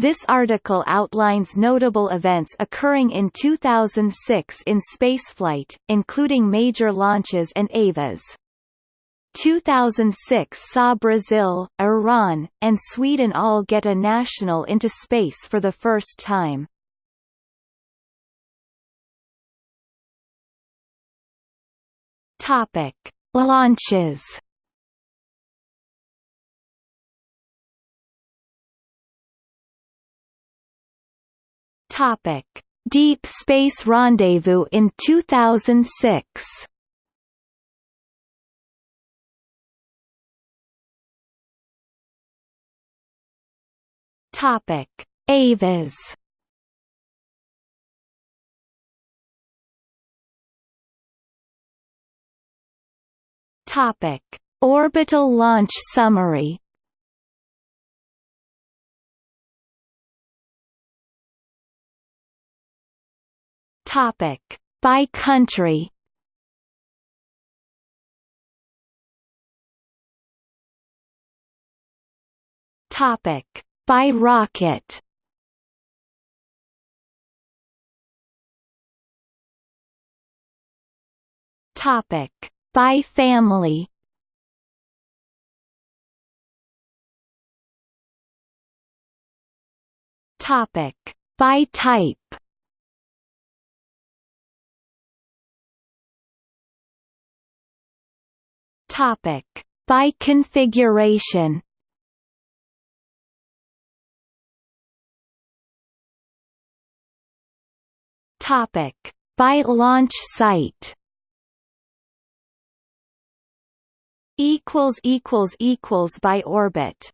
This article outlines notable events occurring in 2006 in spaceflight, including major launches and EVAs. 2006 saw Brazil, Iran, and Sweden all get a national into space for the first time. Topic: Launches. Topic: Deep Space Rendezvous in 2006. Topic: EVAs. Topic: Orbital launch summary. Topic: By country. Topic: By rocket. Topic: By family. Topic: By type. Topic: By configuration. Topic: By launch site. Equals equals equals by orbit.